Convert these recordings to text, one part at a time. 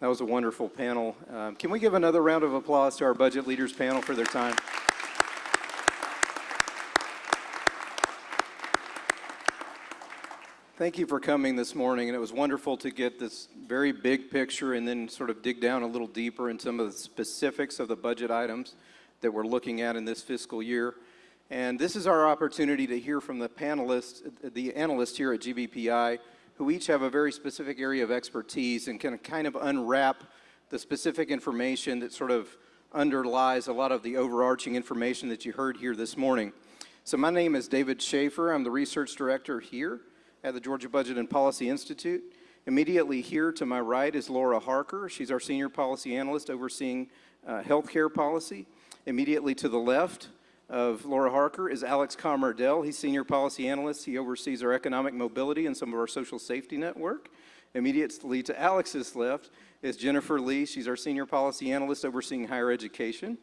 That was a wonderful panel. Um, can we give another round of applause to our budget leaders panel for their time? Thank you for coming this morning, and it was wonderful to get this very big picture and then sort of dig down a little deeper in some of the specifics of the budget items that we're looking at in this fiscal year. And this is our opportunity to hear from the panelists, the analysts here at GBPI, who each have a very specific area of expertise and can kind of unwrap the specific information that sort of underlies a lot of the overarching information that you heard here this morning. So my name is David Schaefer. I'm the research director here at the Georgia Budget and Policy Institute. Immediately here to my right is Laura Harker. She's our senior policy analyst overseeing uh, healthcare policy. Immediately to the left of Laura Harker is Alex Camardelle. He's senior policy analyst. He oversees our economic mobility and some of our social safety network. Immediately to Alex's left is Jennifer Lee. She's our senior policy analyst overseeing higher education.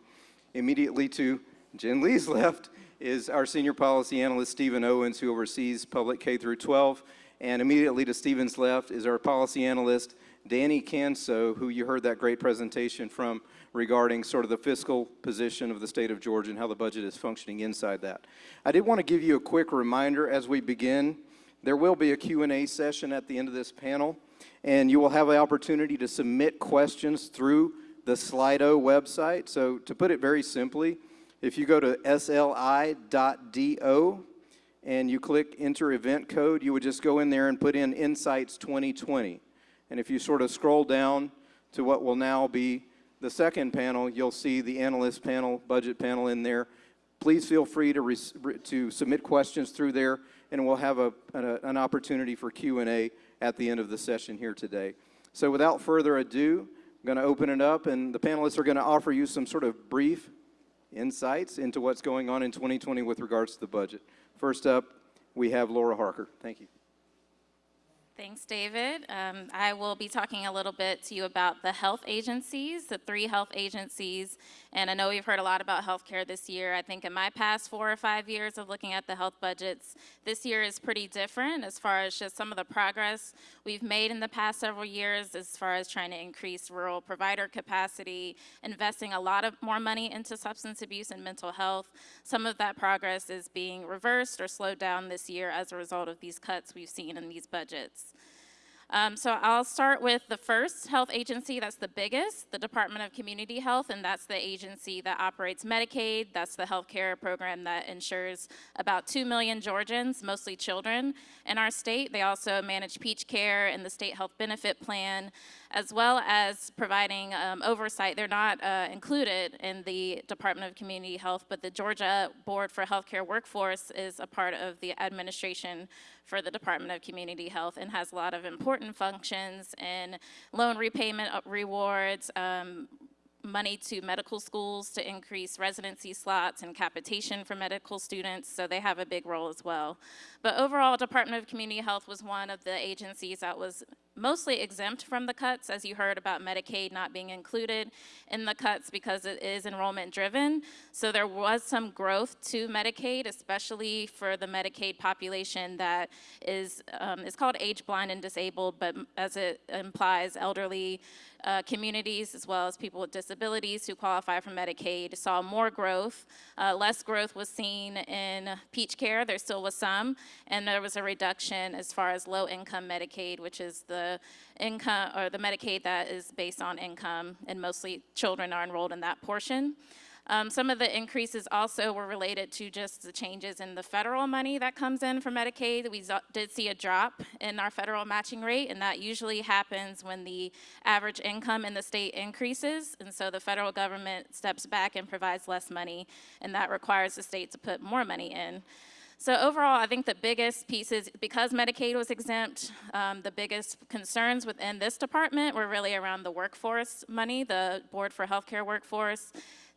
Immediately to Jen Lee's left is our senior policy analyst, Stephen Owens, who oversees public K through 12. And immediately to Stephen's left is our policy analyst, Danny Kanso, who you heard that great presentation from regarding sort of the fiscal position of the state of Georgia and how the budget is functioning inside that. I did want to give you a quick reminder as we begin. There will be a Q&A session at the end of this panel, and you will have the opportunity to submit questions through the Slido website. So to put it very simply, if you go to sli.do and you click enter event code, you would just go in there and put in Insights 2020. And if you sort of scroll down to what will now be the second panel, you'll see the analyst panel, budget panel in there. Please feel free to, to submit questions through there, and we'll have a, an, an opportunity for Q&A at the end of the session here today. So without further ado, I'm going to open it up, and the panelists are going to offer you some sort of brief insights into what's going on in 2020 with regards to the budget. First up, we have Laura Harker. Thank you. Thanks, David. Um, I will be talking a little bit to you about the health agencies, the three health agencies and I know we've heard a lot about healthcare this year. I think in my past four or five years of looking at the health budgets, this year is pretty different as far as just some of the progress we've made in the past several years as far as trying to increase rural provider capacity, investing a lot of more money into substance abuse and mental health. Some of that progress is being reversed or slowed down this year as a result of these cuts we've seen in these budgets. Um, so I'll start with the first health agency that's the biggest, the Department of Community Health, and that's the agency that operates Medicaid. That's the health care program that insures about 2 million Georgians, mostly children, in our state. They also manage Peach Care and the State Health Benefit Plan, as well as providing um, oversight. They're not uh, included in the Department of Community Health, but the Georgia Board for Healthcare Workforce is a part of the administration for the Department of Community Health and has a lot of important functions in loan repayment uh, rewards, um, money to medical schools to increase residency slots and capitation for medical students, so they have a big role as well. But overall, Department of Community Health was one of the agencies that was mostly exempt from the cuts, as you heard about Medicaid not being included in the cuts because it is enrollment driven. So there was some growth to Medicaid, especially for the Medicaid population that is, um, is called age blind and disabled, but as it implies elderly uh, communities as well as people with disabilities who qualify for Medicaid saw more growth. Uh, less growth was seen in Peach Care, there still was some, and there was a reduction as far as low income Medicaid, which is the income or the Medicaid that is based on income and mostly children are enrolled in that portion. Um, some of the increases also were related to just the changes in the federal money that comes in for Medicaid. We did see a drop in our federal matching rate, and that usually happens when the average income in the state increases, and so the federal government steps back and provides less money, and that requires the state to put more money in. So overall, I think the biggest pieces, because Medicaid was exempt, um, the biggest concerns within this department were really around the workforce money, the Board for Healthcare Workforce,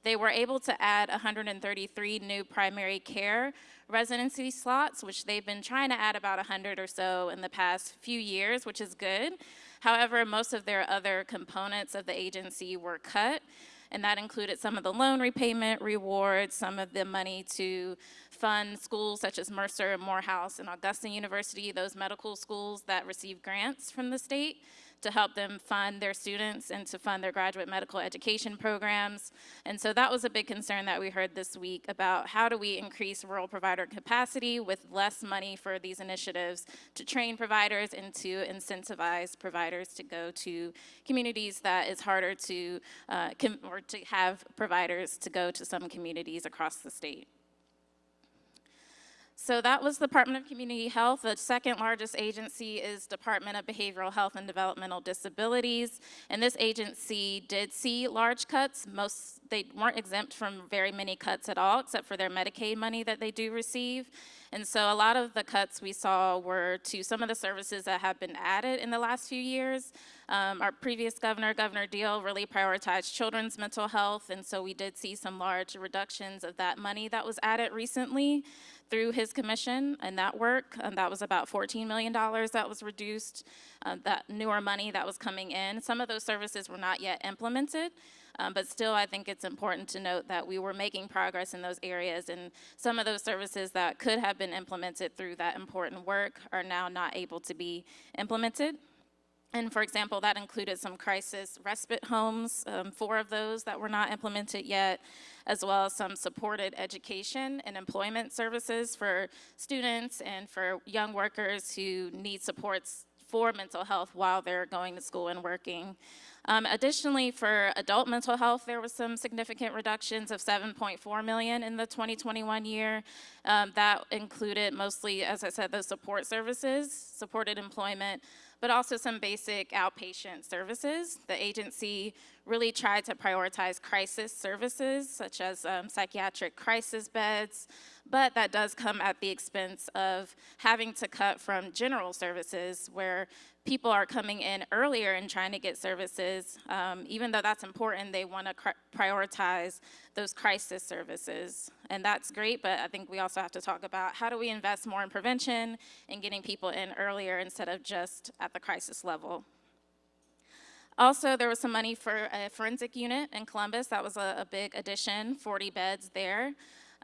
they were able to add 133 new primary care residency slots, which they've been trying to add about 100 or so in the past few years, which is good. However, most of their other components of the agency were cut, and that included some of the loan repayment rewards, some of the money to fund schools such as Mercer and Morehouse and Augusta University, those medical schools that receive grants from the state. To help them fund their students and to fund their graduate medical education programs. And so that was a big concern that we heard this week about how do we increase rural provider capacity with less money for these initiatives to train providers and to incentivize providers to go to communities that it's harder to, uh, or to have providers to go to some communities across the state. So that was the Department of Community Health. The second largest agency is Department of Behavioral Health and Developmental Disabilities. And this agency did see large cuts. Most, they weren't exempt from very many cuts at all, except for their Medicaid money that they do receive. And so a lot of the cuts we saw were to some of the services that have been added in the last few years. Um, our previous governor, Governor Deal, really prioritized children's mental health, and so we did see some large reductions of that money that was added recently through his commission and that work. And that was about $14 million that was reduced, uh, that newer money that was coming in. Some of those services were not yet implemented. Um, but still, I think it's important to note that we were making progress in those areas, and some of those services that could have been implemented through that important work are now not able to be implemented. And for example, that included some crisis respite homes, um, four of those that were not implemented yet, as well as some supported education and employment services for students and for young workers who need supports for mental health while they're going to school and working. Um, additionally, for adult mental health, there was some significant reductions of 7.4 million in the 2021 year. Um, that included mostly, as I said, those support services, supported employment, but also some basic outpatient services. The agency really tried to prioritize crisis services, such as um, psychiatric crisis beds, but that does come at the expense of having to cut from general services where people are coming in earlier and trying to get services. Um, even though that's important, they want to prioritize those crisis services. And that's great, but I think we also have to talk about how do we invest more in prevention and getting people in earlier instead of just at the crisis level. Also, there was some money for a forensic unit in Columbus. That was a, a big addition, 40 beds there.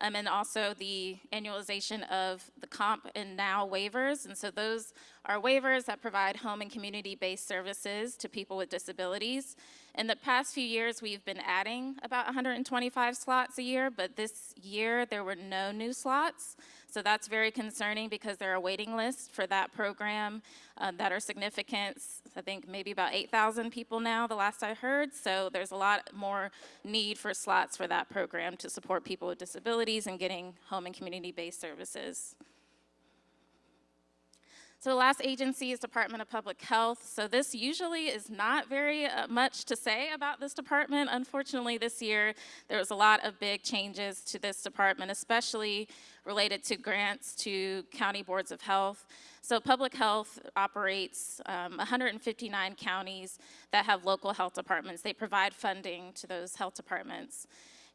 Um, and also the annualization of the COMP and NOW waivers. And so those are waivers that provide home and community-based services to people with disabilities. In the past few years, we've been adding about 125 slots a year, but this year there were no new slots. So that's very concerning because there are waiting lists for that program uh, that are significant. I think maybe about 8,000 people now, the last I heard. So there's a lot more need for slots for that program to support people with disabilities and getting home and community-based services. So the last agency is Department of Public Health. So this usually is not very uh, much to say about this department. Unfortunately, this year there was a lot of big changes to this department, especially related to grants to county boards of health. So public health operates um, 159 counties that have local health departments. They provide funding to those health departments.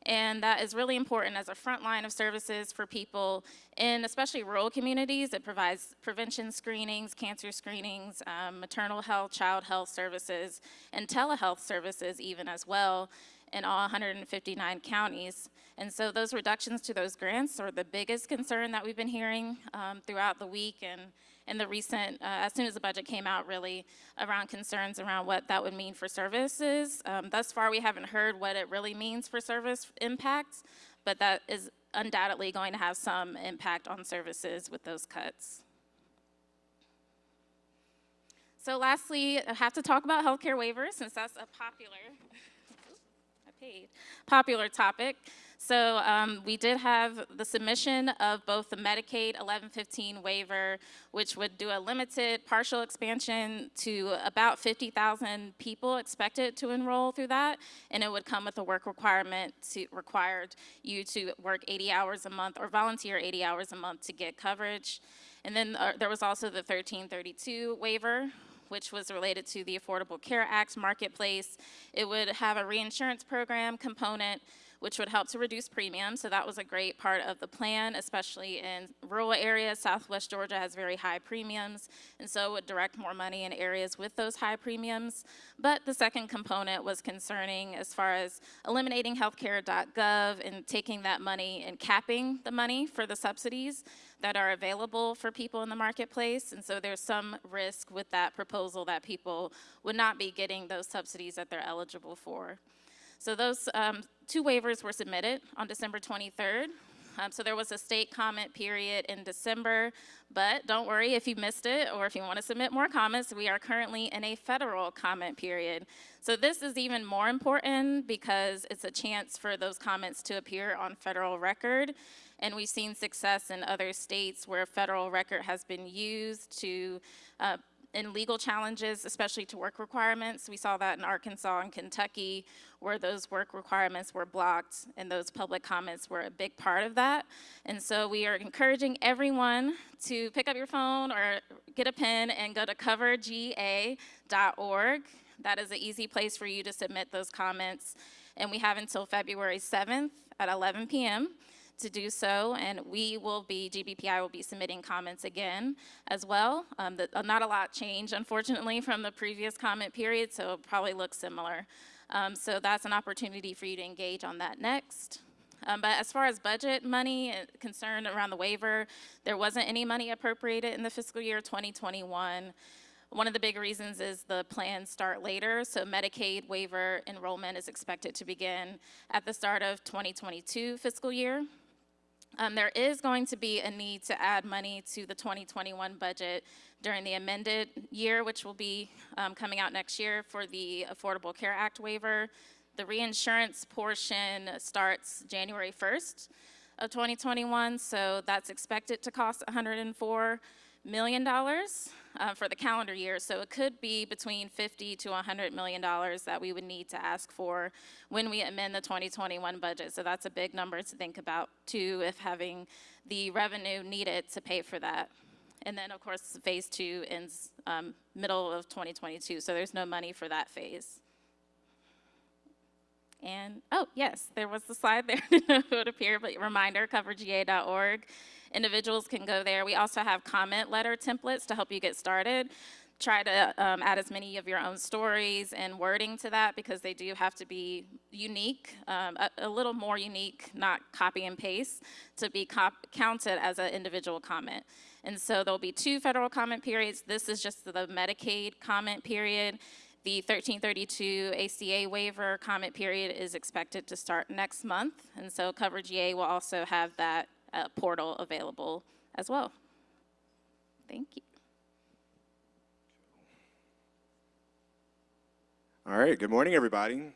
And that is really important as a front line of services for people in especially rural communities. It provides prevention screenings, cancer screenings, um, maternal health, child health services, and telehealth services even as well in all 159 counties. And so those reductions to those grants are the biggest concern that we've been hearing um, throughout the week and in the recent, uh, as soon as the budget came out, really around concerns around what that would mean for services. Um, thus far, we haven't heard what it really means for service impacts, but that is undoubtedly going to have some impact on services with those cuts. So lastly, I have to talk about healthcare waivers since that's a popular, I paid, popular topic. So um, we did have the submission of both the Medicaid 1115 waiver, which would do a limited partial expansion to about 50,000 people expected to enroll through that, and it would come with a work requirement to required you to work 80 hours a month or volunteer 80 hours a month to get coverage. And then uh, there was also the 1332 waiver, which was related to the Affordable Care Act marketplace. It would have a reinsurance program component which would help to reduce premiums. So that was a great part of the plan, especially in rural areas. Southwest Georgia has very high premiums, and so would direct more money in areas with those high premiums. But the second component was concerning as far as eliminating healthcare.gov and taking that money and capping the money for the subsidies that are available for people in the marketplace. And so there's some risk with that proposal that people would not be getting those subsidies that they're eligible for. So those um, two waivers were submitted on December 23rd. Um, so there was a state comment period in December, but don't worry if you missed it or if you want to submit more comments, we are currently in a federal comment period. So this is even more important because it's a chance for those comments to appear on federal record. And we've seen success in other states where federal record has been used to uh, in legal challenges, especially to work requirements. We saw that in Arkansas and Kentucky, where those work requirements were blocked, and those public comments were a big part of that. And so we are encouraging everyone to pick up your phone or get a pen and go to coverga.org. That is an easy place for you to submit those comments. And we have until February 7th at 11 p.m to do so, and we will be, GBPI will be submitting comments again as well. Um, the, uh, not a lot changed, unfortunately, from the previous comment period, so it'll probably looks similar. Um, so that's an opportunity for you to engage on that next. Um, but as far as budget money concerned around the waiver, there wasn't any money appropriated in the fiscal year 2021. One of the big reasons is the plans start later, so Medicaid waiver enrollment is expected to begin at the start of 2022 fiscal year. Um, there is going to be a need to add money to the 2021 budget during the amended year, which will be um, coming out next year for the Affordable Care Act waiver. The reinsurance portion starts January 1st of 2021, so that's expected to cost 104 million dollars uh, for the calendar year. So it could be between 50 to 100 million dollars that we would need to ask for when we amend the 2021 budget. So that's a big number to think about too, if having the revenue needed to pay for that. And then of course, phase two ends um, middle of 2022. So there's no money for that phase. And, oh, yes, there was the slide there. it would appear, but reminder, coverga.org individuals can go there. We also have comment letter templates to help you get started. Try to um, add as many of your own stories and wording to that because they do have to be unique, um, a, a, little more unique, not copy and paste, to be counted as an individual comment. And so there'll be two federal comment periods. This is just the Medicaid comment period. The 1332 ACA waiver comment period is expected to start next month. And so CoverGA will also have that uh, portal available as well. Thank you. All right, good morning, everybody.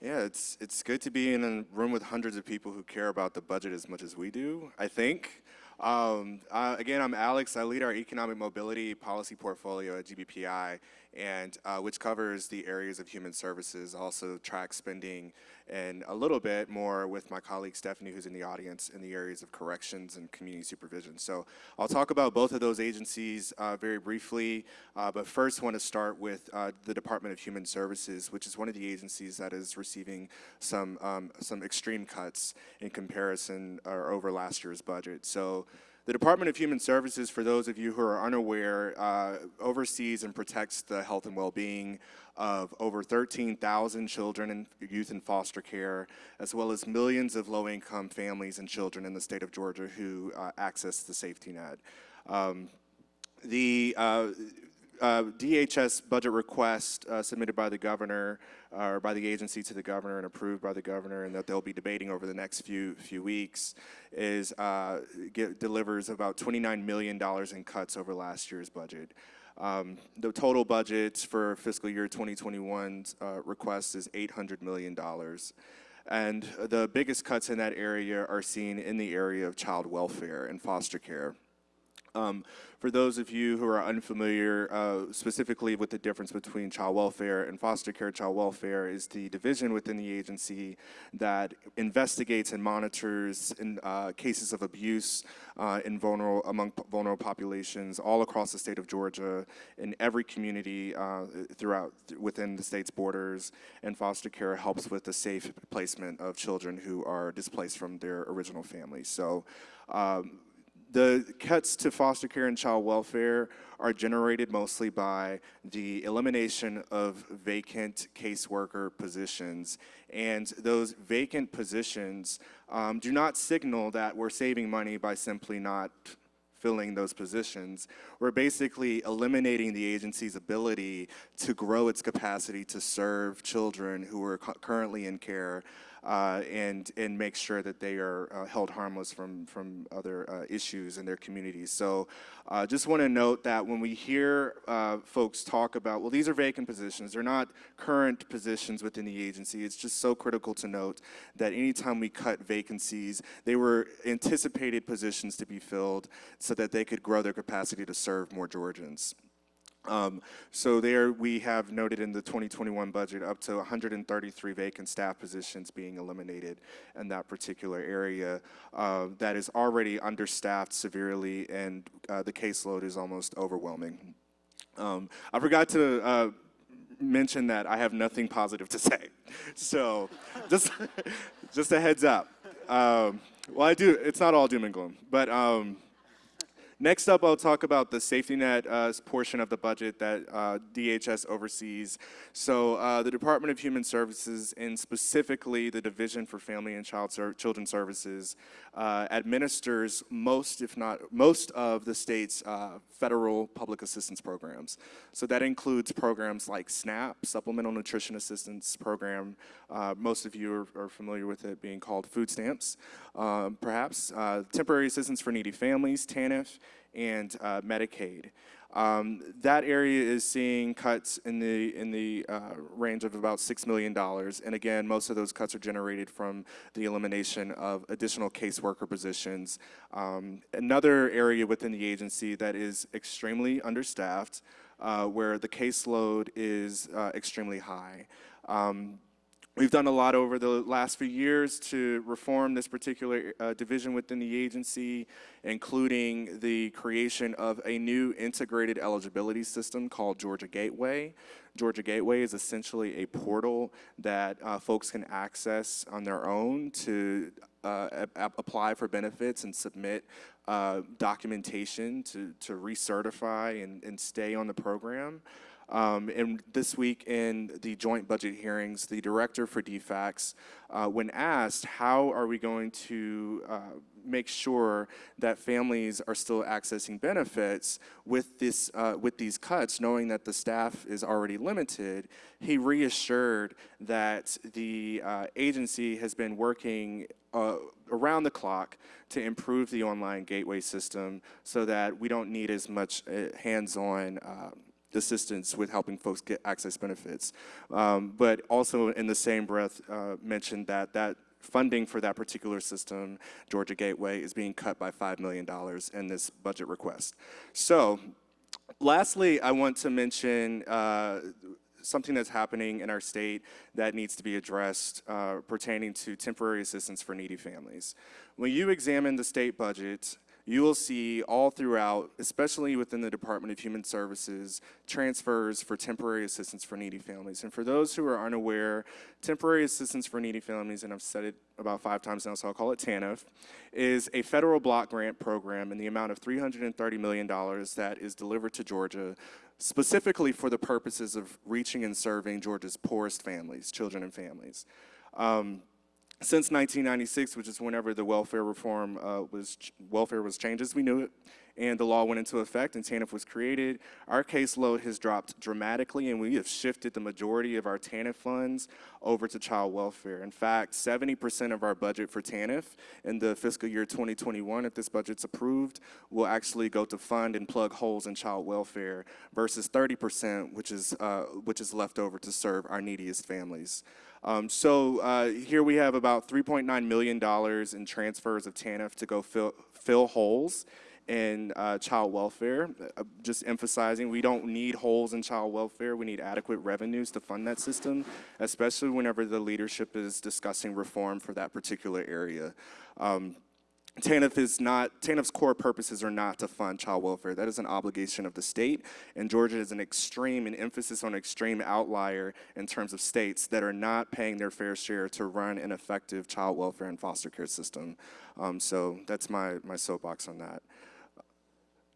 Yeah, it's, it's good to be in a room with hundreds of people who care about the budget as much as we do, I think. Um, uh, again, I'm Alex. I lead our economic mobility policy portfolio at GBPI, and uh, which covers the areas of human services, also track spending, and a little bit more with my colleague Stephanie, who's in the audience, in the areas of corrections and community supervision. So I'll talk about both of those agencies uh, very briefly, uh, but first want to start with uh, the Department of Human Services, which is one of the agencies that is receiving some um, some extreme cuts in comparison or over last year's budget. So the Department of Human Services, for those of you who are unaware, uh, oversees and protects the health and well-being of over 13,000 children and youth in foster care, as well as millions of low-income families and children in the state of Georgia who uh, access the safety net. Um, the uh, uh, DHS budget request uh, submitted by the governor uh, or by the agency to the governor and approved by the governor and that they'll be debating over the next few few weeks is uh, get, delivers about $29 million in cuts over last year's budget. Um, the total budget for fiscal year 2021's uh, request is $800 million. And the biggest cuts in that area are seen in the area of child welfare and foster care. Um, for those of you who are unfamiliar, uh, specifically with the difference between child welfare and foster care, child welfare is the division within the agency that investigates and monitors in, uh, cases of abuse uh, in vulnerable, among vulnerable populations all across the state of Georgia, in every community uh, throughout within the state's borders. And foster care helps with the safe placement of children who are displaced from their original families. So. Um, the cuts to foster care and child welfare are generated mostly by the elimination of vacant caseworker positions. And those vacant positions um, do not signal that we're saving money by simply not filling those positions. We're basically eliminating the agency's ability to grow its capacity to serve children who are currently in care uh, and, and make sure that they are uh, held harmless from, from other uh, issues in their communities. So uh, just want to note that when we hear uh, folks talk about, well, these are vacant positions, they're not current positions within the agency. It's just so critical to note that anytime we cut vacancies, they were anticipated positions to be filled so that they could grow their capacity to serve more Georgians. Um, so there we have noted in the 2021 budget up to 133 vacant staff positions being eliminated in that particular area uh, that is already understaffed severely and uh, the caseload is almost overwhelming. Um, I forgot to uh, mention that I have nothing positive to say. So just, just a heads up. Um, well, I do, it's not all doom and gloom, but um, Next up, I'll talk about the safety net uh, portion of the budget that uh, DHS oversees. So uh, the Department of Human Services, and specifically the Division for Family and Child Ser- Children Services, uh, administers most, if not most, of the state's uh, federal public assistance programs. So that includes programs like SNAP, Supplemental Nutrition Assistance Program. Uh, most of you are, are familiar with it being called food stamps, um, perhaps. Temporary assistance for needy families, TANF, and uh, Medicaid. Um, that area is seeing cuts in the in the uh, range of about six million dollars, and again, most of those cuts are generated from the elimination of additional caseworker positions. Um, another area within the agency that is extremely understaffed, uh, where the caseload is uh, extremely high. Um, We've done a lot over the last few years to reform this particular uh, division within the agency, including the creation of a new integrated eligibility system called Georgia Gateway. Georgia Gateway is essentially a portal that uh, folks can access on their own to uh, apply for benefits and submit uh, documentation to, to recertify and, and stay on the program. Um, and this week in the joint budget hearings, the director for DFACS, uh, when asked, how are we going to uh, make sure that families are still accessing benefits with, this, uh, with these cuts, knowing that the staff is already limited, he reassured that the uh, agency has been working uh, around the clock to improve the online gateway system so that we don't need as much uh, hands-on um, assistance with helping folks get access benefits. Um, but also in the same breath uh, mentioned that that funding for that particular system, Georgia Gateway, is being cut by $5 million in this budget request. So lastly, I want to mention uh, something that's happening in our state that needs to be addressed uh, pertaining to temporary assistance for needy families. When you examine the state budget, you will see all throughout, especially within the Department of Human Services, transfers for temporary assistance for needy families. And for those who are unaware, temporary assistance for needy families, and I've said it about five times now, so I'll call it TANF, is a federal block grant program in the amount of $330 million that is delivered to Georgia specifically for the purposes of reaching and serving Georgia's poorest families, children and families. Um, since 1996, which is whenever the welfare reform uh, was welfare was changed as we knew it, and the law went into effect and TANF was created, our caseload has dropped dramatically, and we have shifted the majority of our TANF funds over to child welfare. In fact, 70% of our budget for TANF in the fiscal year 2021, if this budget's approved, will actually go to fund and plug holes in child welfare, versus 30%, which is uh, which is left over to serve our neediest families. Um, so uh, here we have about $3.9 million in transfers of TANF to go fill, fill holes in uh, child welfare. Uh, just emphasizing, we don't need holes in child welfare. We need adequate revenues to fund that system, especially whenever the leadership is discussing reform for that particular area. Um, TANF is not, TANF's core purposes are not to fund child welfare. That is an obligation of the state, and Georgia is an extreme, an emphasis on extreme outlier in terms of states that are not paying their fair share to run an effective child welfare and foster care system. Um, so that's my, my soapbox on that.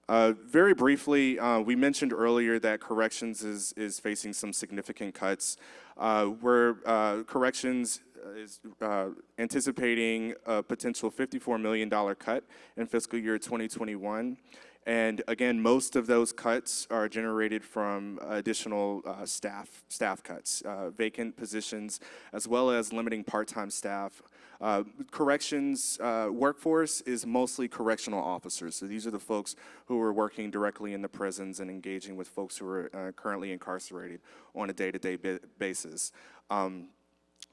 Uh, very briefly, uh, we mentioned earlier that corrections is, is facing some significant cuts. Uh, where uh, corrections is uh, anticipating a potential $54 million cut in fiscal year 2021. And again, most of those cuts are generated from additional uh, staff, staff cuts, uh, vacant positions, as well as limiting part-time staff. Uh, corrections uh, workforce is mostly correctional officers. So these are the folks who are working directly in the prisons and engaging with folks who are uh, currently incarcerated on a day-to-day -day basis. Um,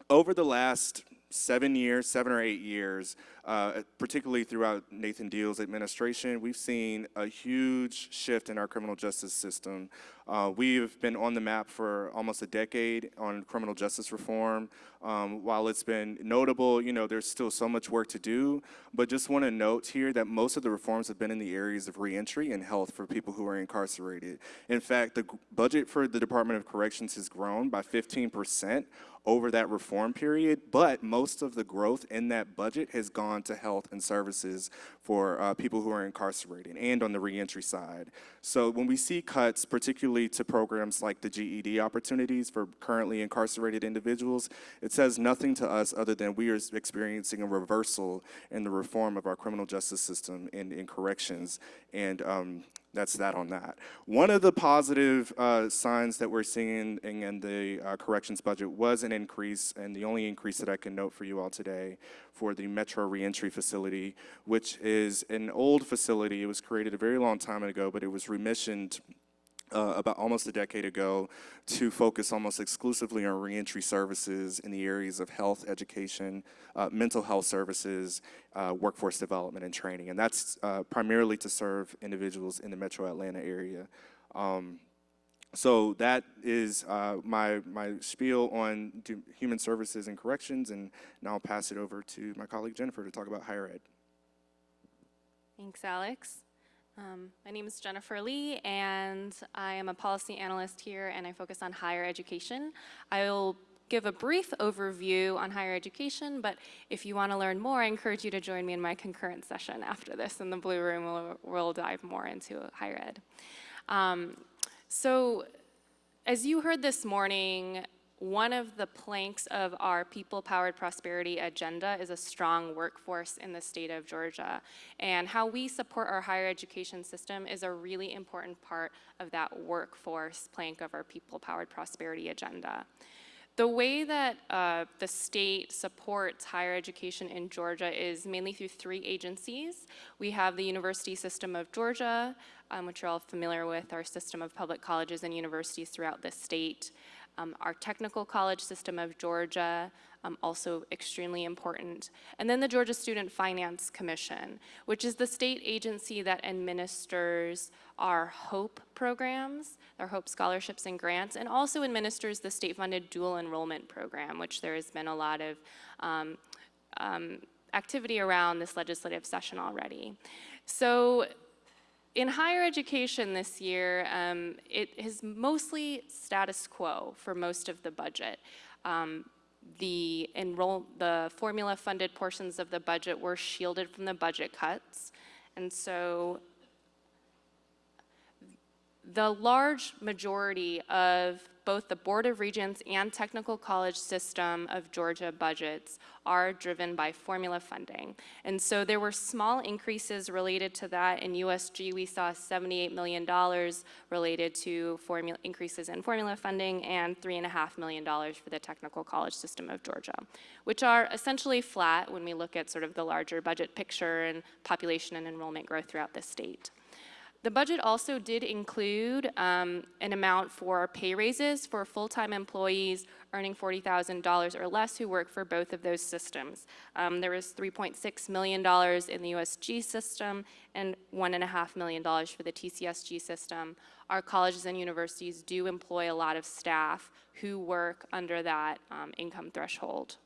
over the last seven years, seven or eight years, uh, particularly throughout Nathan Deal's administration, we've seen a huge shift in our criminal justice system. Uh, we've been on the map for almost a decade on criminal justice reform. Um, while it's been notable, you know, there's still so much work to do, but just want to note here that most of the reforms have been in the areas of reentry and health for people who are incarcerated. In fact, the budget for the Department of Corrections has grown by 15 percent over that reform period, but most of the growth in that budget has gone to health and services for uh, people who are incarcerated and on the reentry side. So when we see cuts, particularly to programs like the GED opportunities for currently incarcerated individuals, it says nothing to us other than we are experiencing a reversal in the reform of our criminal justice system and in corrections. And um, that's that on that. One of the positive uh, signs that we're seeing in, in the uh, corrections budget was an increase, and the only increase that I can note for you all today for the Metro Reentry Facility, which is an old facility. It was created a very long time ago, but it was remissioned uh, about almost a decade ago to focus almost exclusively on reentry services in the areas of health, education, uh, mental health services, uh, workforce development and training. And that's uh, primarily to serve individuals in the metro Atlanta area. Um, so that is uh, my, my spiel on human services and corrections, and now I'll pass it over to my colleague Jennifer to talk about higher ed. Thanks, Alex. Um, my name is Jennifer Lee, and I am a policy analyst here, and I focus on higher education. I will give a brief overview on higher education, but if you want to learn more, I encourage you to join me in my concurrent session after this in the Blue Room. We'll, we'll dive more into higher ed. Um, so, as you heard this morning, one of the planks of our people-powered prosperity agenda is a strong workforce in the state of Georgia. And how we support our higher education system is a really important part of that workforce plank of our people-powered prosperity agenda. The way that uh, the state supports higher education in Georgia is mainly through three agencies. We have the University System of Georgia, um, which you're all familiar with, our system of public colleges and universities throughout the state. Um, our technical college system of Georgia, um, also extremely important. And then the Georgia Student Finance Commission, which is the state agency that administers our HOPE programs, our HOPE scholarships and grants, and also administers the state-funded dual enrollment program, which there has been a lot of um, um activity around this legislative session already. So in higher education this year, um, it is mostly status quo for most of the budget. Um, the enroll, the formula funded portions of the budget were shielded from the budget cuts. And so the large majority of both the Board of Regents and Technical College system of Georgia budgets are driven by formula funding. And so there were small increases related to that. In USG, we saw $78 million related to formula increases in formula funding and $3.5 million for the Technical College system of Georgia, which are essentially flat when we look at sort of the larger budget picture and population and enrollment growth throughout the state. The budget also did include um, an amount for pay raises for full-time employees earning $40,000 or less who work for both of those systems. Um, There was $3.6 million in the USG system and $1.5 million for the TCSG system. Our colleges and universities do employ a lot of staff who work under that um, income threshold.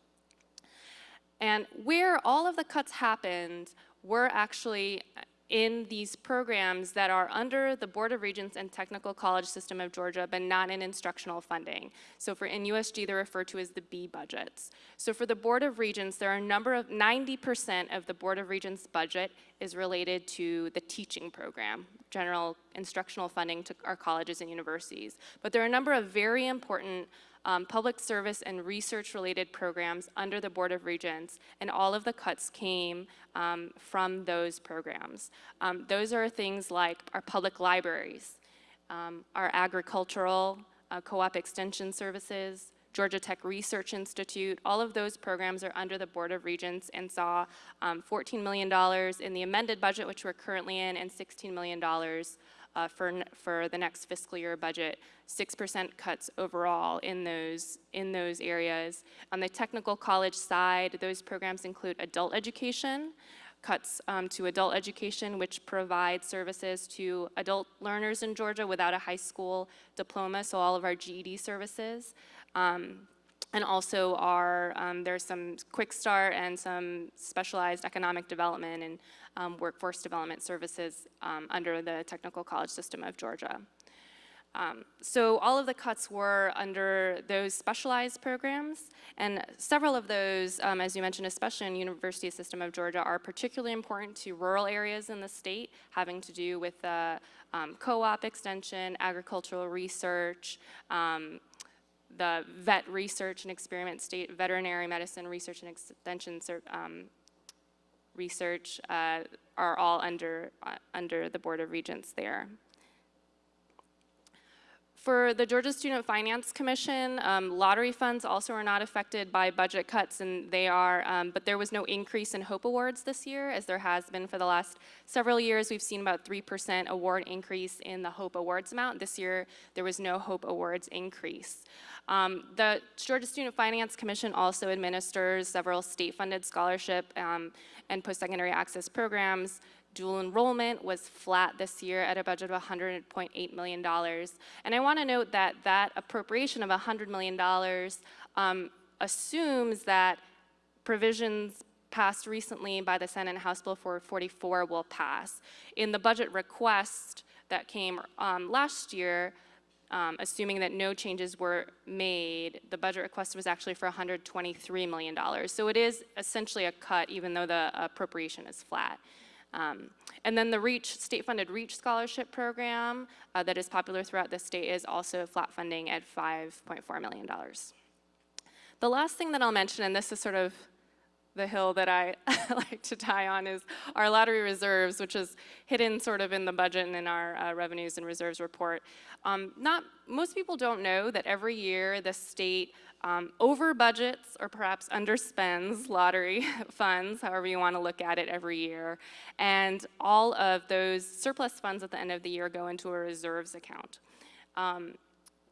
And where all of the cuts happened were actually in these programs that are under the Board of Regents and Technical College System of Georgia, but not in instructional funding. So for in USG, they're referred to as the B budgets. So for the Board of Regents, there are a number of, 90% of the Board of Regents budget is related to the teaching program, general instructional funding to our colleges and universities. But there are a number of very important um, public service and research-related programs under the Board of Regents, and all of the cuts came um, from those programs. Um, those are things like our public libraries, um, our agricultural uh, co-op extension services, Georgia Tech Research Institute, all of those programs are under the Board of Regents and saw um, $14 million in the amended budget, which we're currently in, and $16 million uh, for, for the next fiscal year budget, 6% cuts overall in those, in those areas. On the technical college side, those programs include adult education, cuts um, to adult education, which provides services to adult learners in Georgia without a high school diploma, so all of our GED services. Um, and also our, um, there's some quick start and some specialized economic development and um, workforce development services um, under the Technical College System of Georgia. Um, so all of the cuts were under those specialized programs, and several of those, um, as you mentioned, especially in University System of Georgia, are particularly important to rural areas in the state, having to do with uh, um, co-op extension, agricultural research, um, the vet research and experiment state veterinary medicine research and extension um, research uh, are all under uh, under the board of regents there for the Georgia Student Finance Commission, um, lottery funds also are not affected by budget cuts, and they are, um, but there was no increase in HOPE awards this year, as there has been for the last several years. We've seen about 3% award increase in the HOPE awards amount. This year, there was no HOPE awards increase. Um, the Georgia Student Finance Commission also administers several state-funded scholarship um, and post-secondary access programs. Dual enrollment was flat this year at a budget of $100.8 million. And I want to note that that appropriation of $100 million um, assumes that provisions passed recently by the Senate and House Bill 444 will pass. In the budget request that came um, last year, um, assuming that no changes were made, the budget request was actually for $123 million. So it is essentially a cut, even though the appropriation is flat. Um, and then the REACH, state-funded REACH scholarship program uh, that is popular throughout the state is also flat funding at $5.4 million. The last thing that I'll mention, and this is sort of the hill that I like to die on is our lottery reserves, which is hidden sort of in the budget and in our uh, revenues and reserves report. Um, not most people don't know that every year the state um, over budgets or perhaps underspends lottery funds, however you want to look at it every year, and all of those surplus funds at the end of the year go into a reserves account. Um,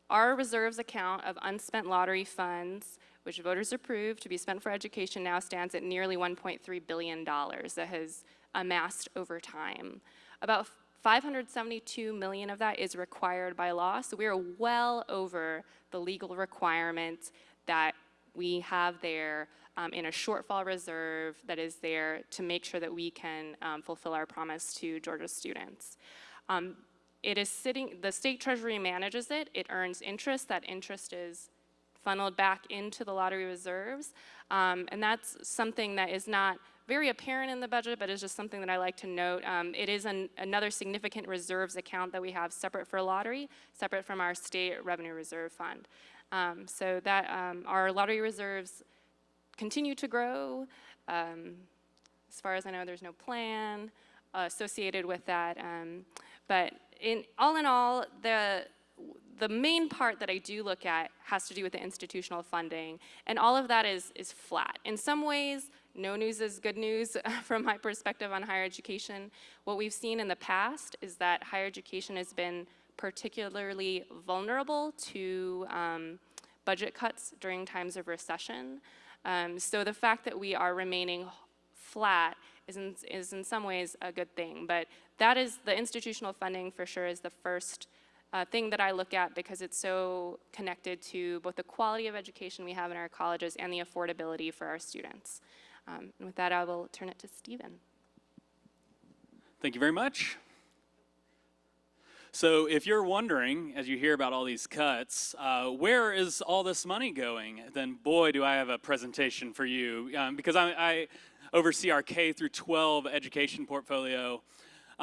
our reserves account of unspent lottery funds which voters approved to be spent for education, now stands at nearly $1.3 billion that has amassed over time. About 572 million of that is required by law, so we are well over the legal requirement that we have there um, in a shortfall reserve that is there to make sure that we can um, fulfill our promise to Georgia students. Um, it is sitting, the state treasury manages it, it earns interest, that interest is funneled back into the lottery reserves. Um, and that's something that is not very apparent in the budget, but is just something that I like to note. Um, it is an, another significant reserves account that we have separate for lottery, separate from our state revenue reserve fund. Um, so that um, our lottery reserves continue to grow. Um, as far as I know, there's no plan associated with that. Um, but in all in all, the the main part that I do look at has to do with the institutional funding, and all of that is, is flat. In some ways, no news is good news from my perspective on higher education. What we've seen in the past is that higher education has been particularly vulnerable to um, budget cuts during times of recession. Um, so the fact that we are remaining flat is in, is in some ways a good thing. But that is, the institutional funding for sure is the first uh, thing that I look at because it's so connected to both the quality of education we have in our colleges and the affordability for our students. Um, and with that, I will turn it to Stephen. Thank you very much. So, if you're wondering, as you hear about all these cuts, uh, where is all this money going? Then, boy, do I have a presentation for you. Um, because I, I, oversee our K through 12 education portfolio.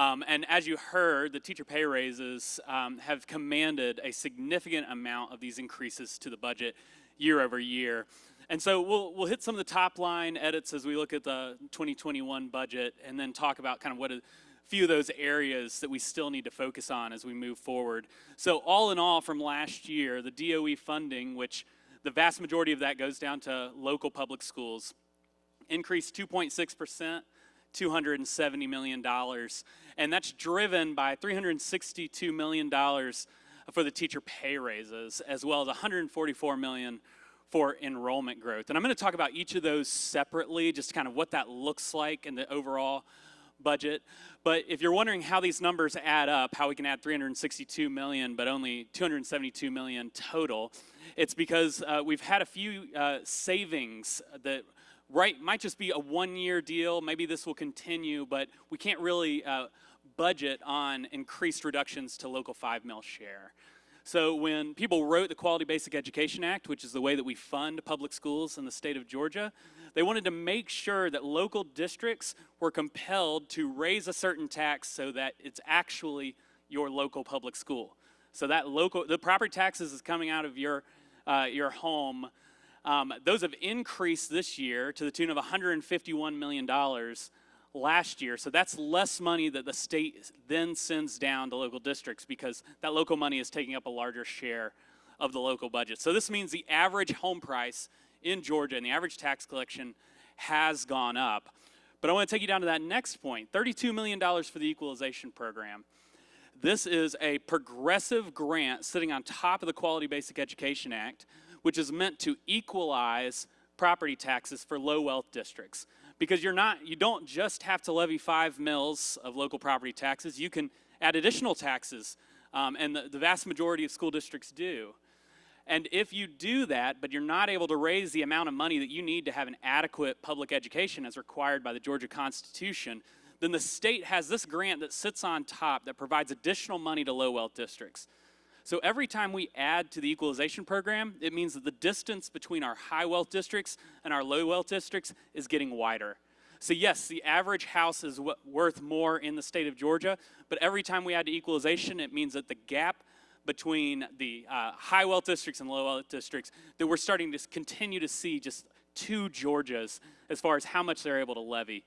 Um, and as you heard, the teacher pay raises um, have commanded a significant amount of these increases to the budget year over year. And so we'll, we'll hit some of the top line edits as we look at the 2021 budget and then talk about kind of what a few of those areas that we still need to focus on as we move forward. So all in all, from last year, the DOE funding, which the vast majority of that goes down to local public schools, increased 2.6%, $270 million. And that's driven by $362 million for the teacher pay raises, as well as 144 million for enrollment growth. And I'm going to talk about each of those separately, just kind of what that looks like in the overall budget. But if you're wondering how these numbers add up, how we can add 362 million but only 272 million total, it's because uh, we've had a few uh, savings that right might just be a one-year deal. Maybe this will continue, but we can't really uh, budget on increased reductions to local five mill share. So when people wrote the Quality Basic Education Act, which is the way that we fund public schools in the state of Georgia, they wanted to make sure that local districts were compelled to raise a certain tax so that it's actually your local public school. So that local, the property taxes is coming out of your, uh, your home. Um, those have increased this year to the tune of $151 million last year. So that's less money that the state then sends down to local districts because that local money is taking up a larger share of the local budget. So this means the average home price in Georgia and the average tax collection has gone up. But I want to take you down to that next point $32 million for the equalization program. This is a progressive grant sitting on top of the Quality Basic Education Act, which is meant to equalize property taxes for low wealth districts. Because you're not you don't just have to levy five mills of local property taxes you can add additional taxes um, and the, the vast majority of school districts do. And if you do that but you're not able to raise the amount of money that you need to have an adequate public education as required by the georgia constitution then the state has this grant that sits on top that provides additional money to low wealth districts so every time we add to the equalization program, it means that the distance between our high wealth districts and our low wealth districts is getting wider. So yes, the average house is worth more in the state of Georgia, but every time we add to equalization, it means that the gap between the uh, high wealth districts and low wealth districts, that we're starting to continue to see just two Georgias as far as how much they're able to levy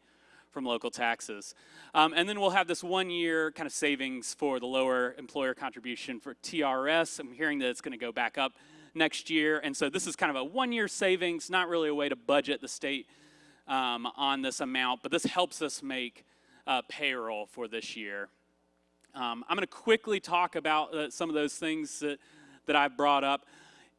from local taxes. Um, and then we'll have this one year kind of savings for the lower employer contribution for TRS. I'm hearing that it's going to go back up next year. And so this is kind of a one year savings, not really a way to budget the state um, on this amount, but this helps us make uh, payroll for this year. Um, I'm going to quickly talk about uh, some of those things that, that I've brought up.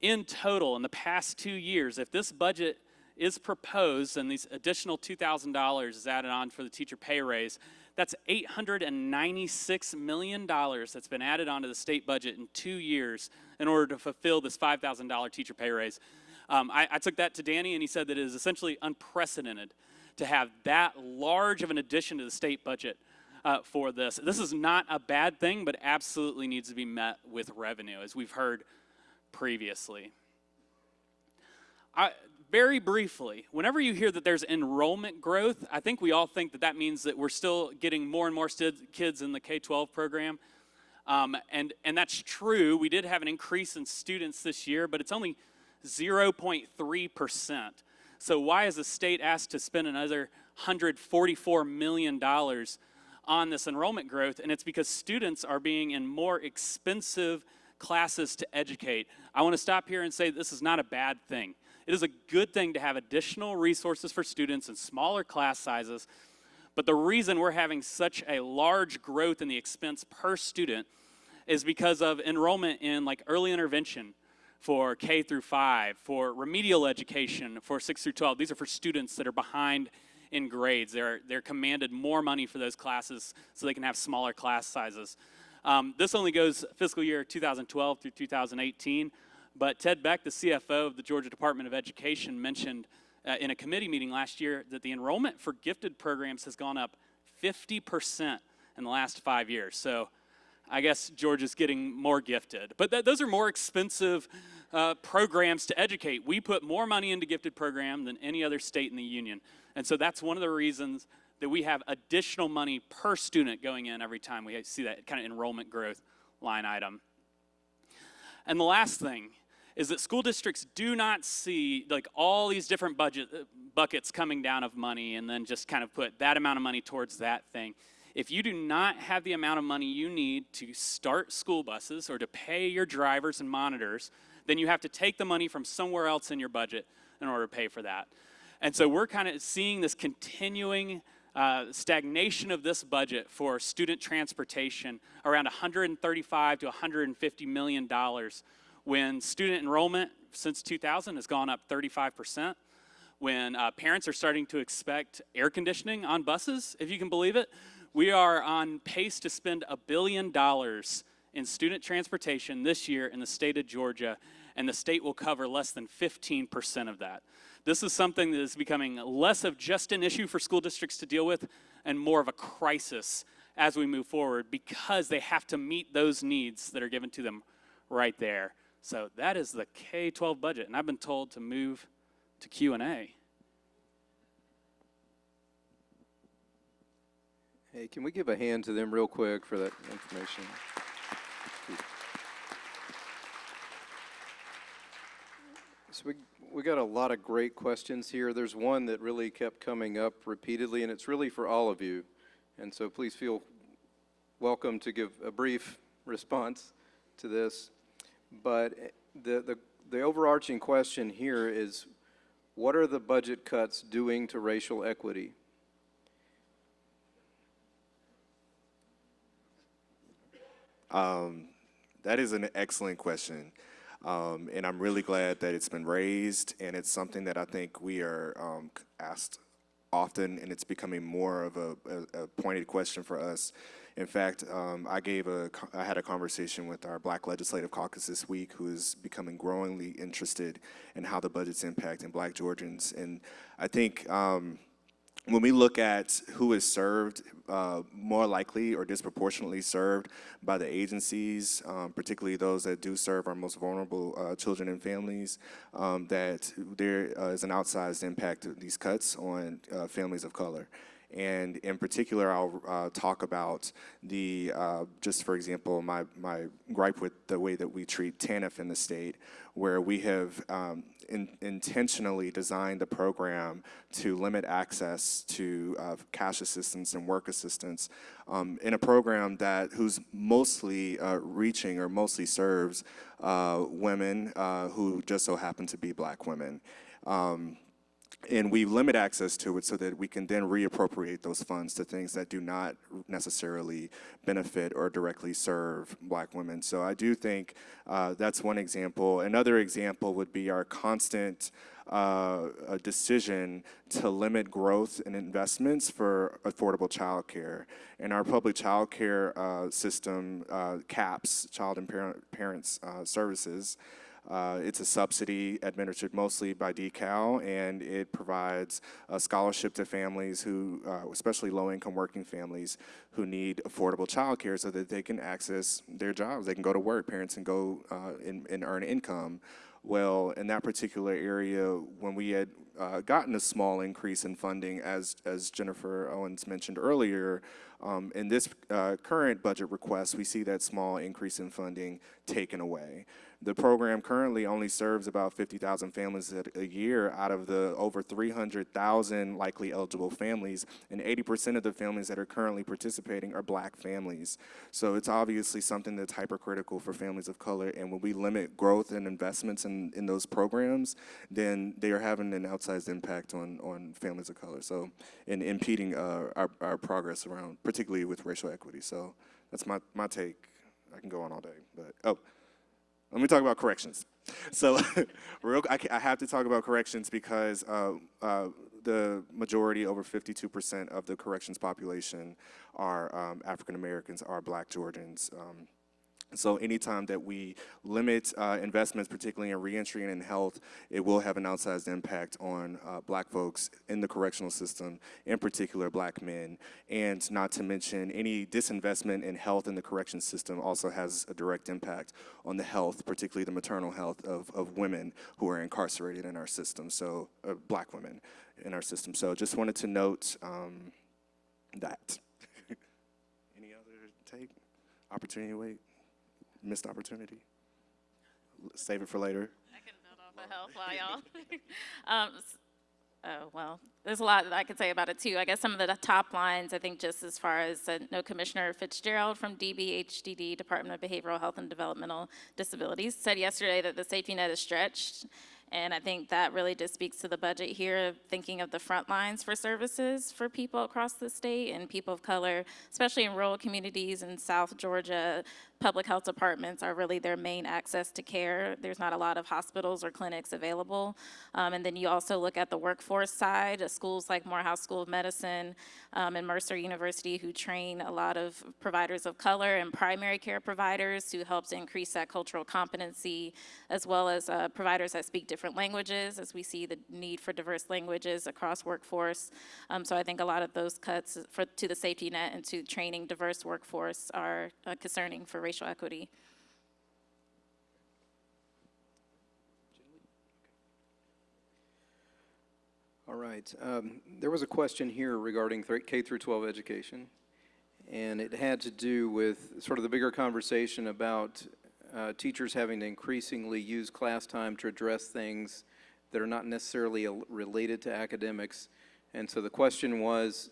In total, in the past two years, if this budget is proposed and these additional $2,000 is added on for the teacher pay raise, that's $896 million that's been added onto the state budget in two years in order to fulfill this $5,000 teacher pay raise. Um, I, I took that to Danny and he said that it is essentially unprecedented to have that large of an addition to the state budget uh, for this. This is not a bad thing, but absolutely needs to be met with revenue, as we've heard previously. I, very briefly, whenever you hear that there's enrollment growth, I think we all think that that means that we're still getting more and more kids in the K-12 program. Um, and, and that's true. We did have an increase in students this year, but it's only 0.3%. So why is the state asked to spend another $144 million on this enrollment growth? And it's because students are being in more expensive classes to educate. I want to stop here and say this is not a bad thing It is a good thing to have additional resources for students and smaller class sizes. But the reason we're having such a large growth in the expense per student is because of enrollment in like early intervention for K through 5, for remedial education for 6 through 12. These are for students that are behind in grades. They're, they're commanded more money for those classes so they can have smaller class sizes. Um, this only goes fiscal year 2012 through 2018, but Ted Beck, the CFO of the Georgia Department of Education, mentioned uh, in a committee meeting last year that the enrollment for gifted programs has gone up 50% in the last five years. So I guess Georgia's getting more gifted. But th- those are more expensive uh, programs to educate. We put more money into gifted program than any other state in the union. And so that's one of the reasons that we have additional money per student going in every time we see that kind of enrollment growth line item. And the last thing is that school districts do not see like all these different budget uh, buckets coming down of money and then just kind of put that amount of money towards that thing. If you do not have the amount of money you need to start school buses or to pay your drivers and monitors, then you have to take the money from somewhere else in your budget in order to pay for that. And so we're kind of seeing this continuing uh, stagnation of this budget for student transportation around 135 to 150 million dollars when student enrollment since 2000 has gone up 35 percent when uh, parents are starting to expect air conditioning on buses if you can believe it we are on pace to spend a billion dollars in student transportation this year in the state of georgia and the state will cover less than 15 percent of that this is something that is becoming less of just an issue for school districts to deal with and more of a crisis as we move forward because they have to meet those needs that are given to them right there. So that is the K-12 budget and I've been told to move to Q&A. Hey, can we give a hand to them real quick for that information? So we, we got a lot of great questions here. There's one that really kept coming up repeatedly, and it's really for all of you. And so please feel welcome to give a brief response to this. But the, the, the overarching question here is, what are the budget cuts doing to racial equity? Um, that is an excellent question. Um, and I'm really glad that it's been raised, and it's something that I think we are um, asked often, and it's becoming more of a, a, a pointed question for us. In fact, um, I gave a, I had a conversation with our Black Legislative Caucus this week, who is becoming growingly interested in how the budget's impacting Black Georgians, and I think. Um, when we look at who is served, uh, more likely or disproportionately served by the agencies, um, particularly those that do serve our most vulnerable uh, children and families, um, that there uh, is an outsized impact of these cuts on uh, families of color. And in particular, I'll uh, talk about the, uh, just for example, my, my gripe with the way that we treat TANF in the state, where we have um, in, intentionally designed the program to limit access to uh, cash assistance and work assistance um, in a program that who's mostly uh, reaching or mostly serves uh, women uh, who just so happen to be black women. Um, and we limit access to it so that we can then reappropriate those funds to things that do not necessarily benefit or directly serve black women. So I do think uh, that's one example. Another example would be our constant uh, decision to limit growth and investments for affordable child care. And our public child care uh, system uh, caps child and parent, parents uh, services uh, it's a subsidy administered mostly by DECAL, and it provides a scholarship to families who, uh, especially low-income working families, who need affordable childcare so that they can access their jobs. They can go to work, parents can go uh, and, and earn income. Well, in that particular area, when we had uh, gotten a small increase in funding, as, as Jennifer Owens mentioned earlier, um, in this uh, current budget request, we see that small increase in funding taken away. The program currently only serves about 50,000 families a- year out of the over 300,000 likely eligible families, and 80% of the families that are currently participating are black families. So it's obviously something that's hypercritical for families of color, and when we limit growth and investments in, in those programs, then they are having an outsized impact on, on families of color, so, and impeding uh, our, our progress around, particularly with racial equity. So that's my, my take. I can go on all day, but, oh, let me talk about corrections. So, real, I, I have to talk about corrections because uh, uh, the majority, over 52% of the corrections population, are um, African Americans, are Black Georgians. Um, so anytime that we limit uh, investments, particularly in reentry and in health, it will have an outsized impact on uh, black folks in the correctional system, in particular black men. And not to mention, any disinvestment in health in the correction system also has a direct impact on the health, particularly the maternal health of, of women who are incarcerated in our system, so uh, black women in our system. So just wanted to note um, that. Any other take? Opportunity to wait? Missed opportunity. Save it for later. I can build off of health y'all. um, oh, well, there's a lot that I could say about it too. I guess some of the top lines, I think just as far as, uh, no Commissioner Fitzgerald from DBHDD, Department of Behavioral Health and Developmental Disabilities, said yesterday that the safety net is stretched. And I think that really just speaks to the budget here, thinking of the front lines for services for people across the state and people of color, especially in rural communities in South Georgia. Public health departments are really their main access to care. There's not a lot of hospitals or clinics available. Um, and then you also look at the workforce side, uh, schools like Morehouse School of Medicine um, and Mercer University, who train a lot of providers of color and primary care providers, who helps increase that cultural competency, as well as uh, providers that speak different languages, as we see the need for diverse languages across workforce. Um, so I think a lot of those cuts for, to the safety net and to training diverse workforce are uh, concerning for racial equity. All right. Um, There was a question here regarding K through 12 education, and it had to do with sort of the bigger conversation about uh, teachers having to increasingly use class time to address things that are not necessarily related to academics. And so the question was,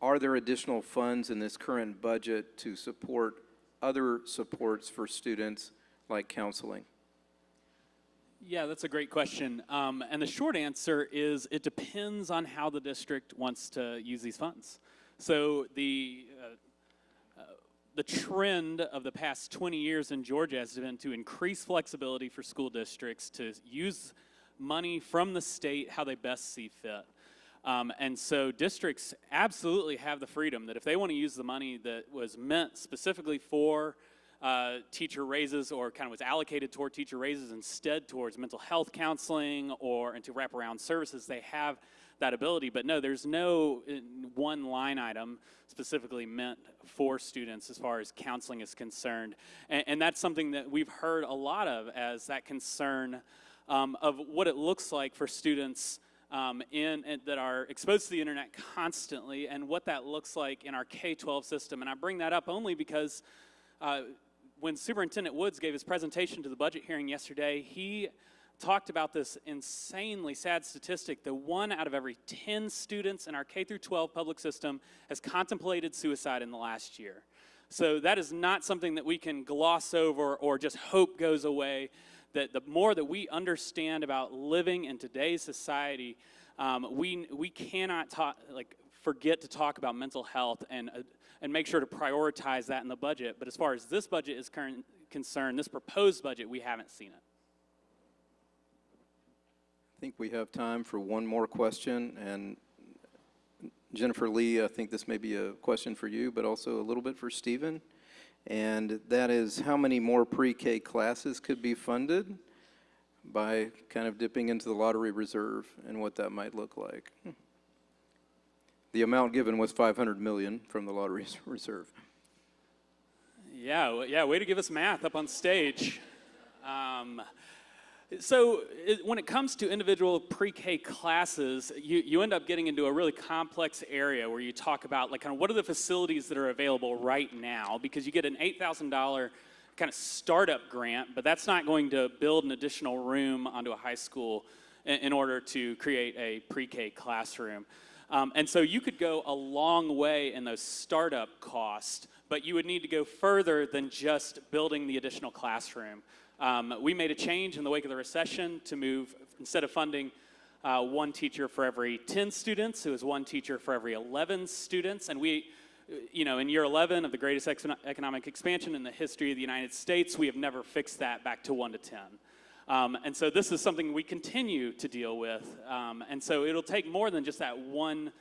are there additional funds in this current budget to support other supports for students like counseling? Yeah, that's a great question. Um, and the short answer is it depends on how the district wants to use these funds. So the uh, the trend of the past 20 years in Georgia has been to increase flexibility for school districts to use money from the state how they best see fit. Um, and so districts absolutely have the freedom that if they want to use the money that was meant specifically for uh, teacher raises or kind of was allocated toward teacher raises instead towards mental health counseling or into wraparound services, they have that ability. But no, there's no uh, one line item specifically meant for students as far as counseling is concerned. And, and that's something that we've heard a lot of as that concern um, of what it looks like for students um, in, in- that are exposed to the internet constantly and what that looks like in our K-12 system. And I bring that up only because uh, when Superintendent Woods gave his presentation to the budget hearing yesterday, he talked about this insanely sad statistic that one out of every 10 students in our K through 12 public system has contemplated suicide in the last year. So that is not something that we can gloss over or just hope goes away. That the more that we understand about living in today's society, um, we we cannot talk like forget to talk about mental health and uh, and make sure to prioritize that in the budget. But as far as this budget is current, concerned, this proposed budget, we haven't seen it. Think we have time for one more question, and Jennifer Lee, I think this may be a question for you, but also a little bit for Stephen. And that is, how many more pre-K classes could be funded by kind of dipping into the lottery reserve and what that might look like? The amount given was 500 million from the lottery reserve. Yeah, yeah, way to give us math up on stage. Um, so it, when it comes to individual pre-K classes, you, you end up getting into a really complex area where you talk about like kind of what are the facilities that are available right now because you get an $8,000 kind of startup grant, but that's not going to build an additional room onto a high school in, in order to create a pre-K classroom. Um, and so you could go a long way in those startup costs, but you would need to go further than just building the additional classroom. Um, we made a change in the wake of the recession to move, instead of funding uh, one teacher for every 10 students, it was one teacher for every 11 students. And we, you know, in year 11 of the greatest economic expansion in the history of the United States, we have never fixed that back to 1 to 10. Um, and so this is something we continue to deal with. Um, and so it'll take more than just that one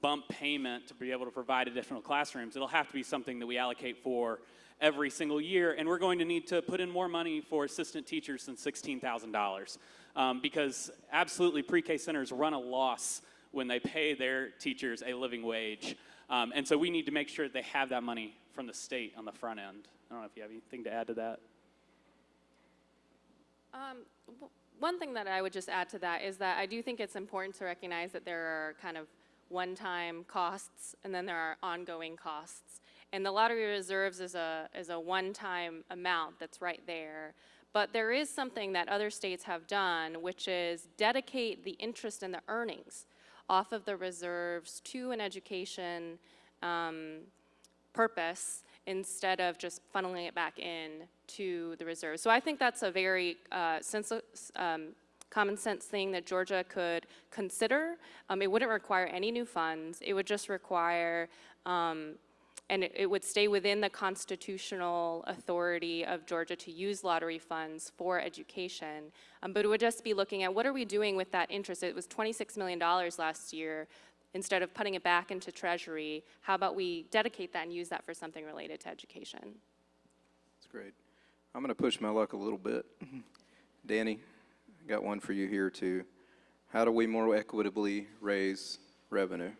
bump payment to be able to provide additional classrooms. It'll have to be something that we allocate for every single year. And we're going to need to put in more money for assistant teachers than $16,000. Um, because absolutely pre-K centers run a loss when they pay their teachers a living wage. Um, and so we need to make sure that they have that money from the state on the front end. I don't know if you have anything to add to that. Um, one thing that I would just add to that is that I do think it's important to recognize that there are kind of one-time costs and then there are ongoing costs. And the lottery reserves is a, is a one-time amount that's right there. But there is something that other states have done, which is dedicate the interest and the earnings off of the reserves to an education um, purpose instead of just funneling it back in to the reserve. So I think that's a very uh, sense, um, common sense thing that Georgia could consider. Um, it wouldn't require any new funds. It would just require, um, and it, it would stay within the constitutional authority of Georgia to use lottery funds for education. Um, but it would just be looking at what are we doing with that interest? It was $26 million last year instead of putting it back into treasury, how about we dedicate that and use that for something related to education? That's great. I'm going to push my luck a little bit. Danny, I got one for you here too. How do we more equitably raise revenue?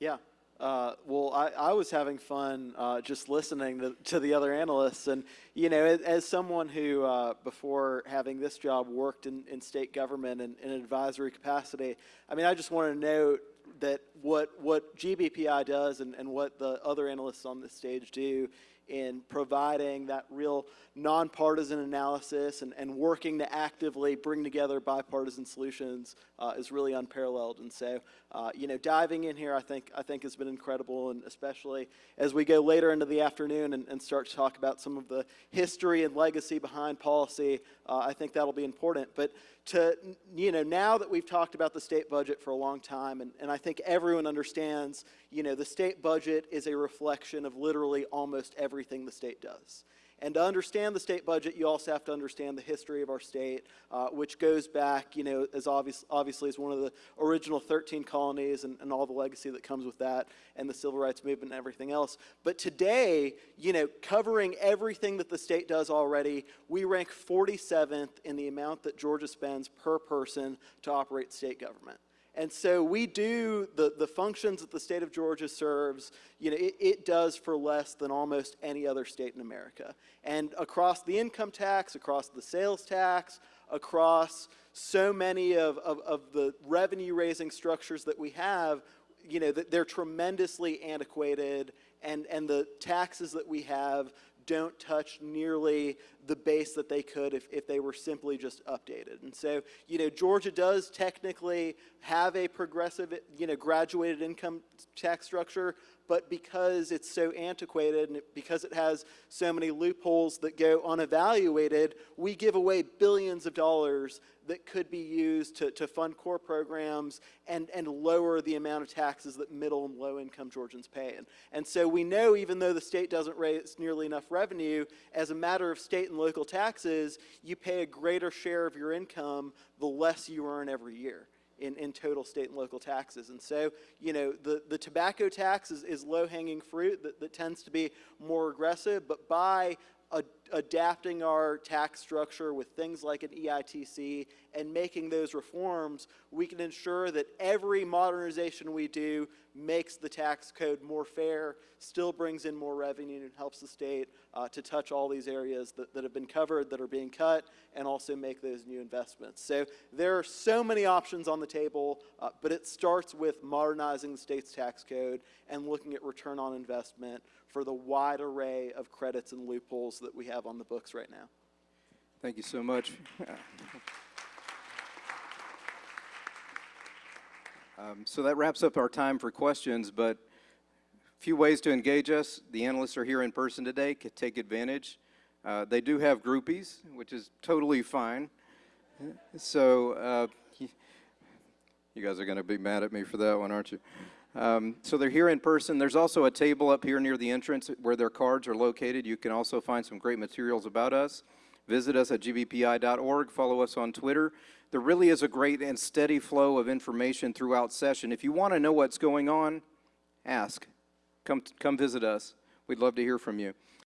Yeah. Uh, well, I, I was having fun uh, just listening to, to the other analysts. And, you know, as, as someone who, uh, before having this job, worked in, in state government and in an advisory capacity, I mean, I just want to note that what, what GBPI does and, and what the other analysts on this stage do in providing that real nonpartisan analysis and, and working to actively bring together bipartisan solutions uh, is really unparalleled. And so, uh, you know, diving in here, I think, I think has been incredible, and especially as we go later into the afternoon and, and start to talk about some of the history and legacy behind policy, uh, I think that'll be important. But to, you know, now that we've talked about the state budget for a long time, and, and I think everyone understands, you know, the state budget is a reflection of literally almost everything the state does. And to understand the state budget, you also have to understand the history of our state, uh, which goes back, you know, as obvious, obviously as one of the original 13 colonies and, and all the legacy that comes with that and the civil rights movement and everything else. But today, you know, covering everything that the state does already, we rank 47th in the amount that Georgia spends per person to operate state government. And so we do the, the functions that the state of Georgia serves, you know, it, it, does for less than almost any other state in America. And across the income tax, across the sales tax, across so many of, of, of the revenue raising structures that we have, you know, that they're tremendously antiquated and, and the taxes that we have don't touch nearly the base that they could if, if they were simply just updated. And so, you know, Georgia does technically have a progressive, you know, graduated income tax structure, but because it's so antiquated and because it has so many loopholes that go unevaluated, we give away billions of dollars that could be used to, to fund core programs and, and lower the amount of taxes that middle and low income Georgians pay. And, and so we know even though the state doesn't raise nearly enough revenue, as a matter of state and local taxes, you pay a greater share of your income the less you earn every year in, in total state and local taxes. And so, you know, the, the tobacco tax is, is low-hanging fruit that, that tends to be more aggressive, but by adapting our tax structure with things like an EITC and making those reforms, we can ensure that every modernization we do makes the tax code more fair, still brings in more revenue and helps the state uh, to touch all these areas that, that have been covered, that are being cut, and also make those new investments. So there are so many options on the table, uh, but it starts with modernizing the state's tax code and looking at return on investment for the wide array of credits and loopholes that we have on the books right now. Thank you so much. Um, So that wraps up our time for questions, but a few ways to engage us. The analysts are here in person today, could take advantage. Uh, They do have groupies, which is totally fine. So uh, you guys are going to be mad at me for that one, aren't you? Um, So they're here in person. There's also a table up here near the entrance where their cards are located. You can also find some great materials about us. Visit us at gbpi.org. Follow us on Twitter. There really is a great and steady flow of information throughout session. If you want to know what's going on, ask. Come, come visit us. We'd love to hear from you.